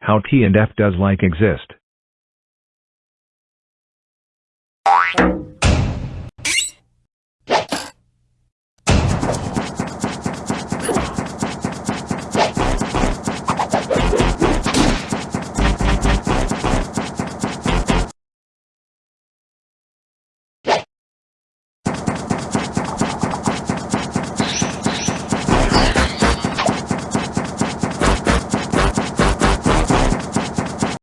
How T and F does like exist.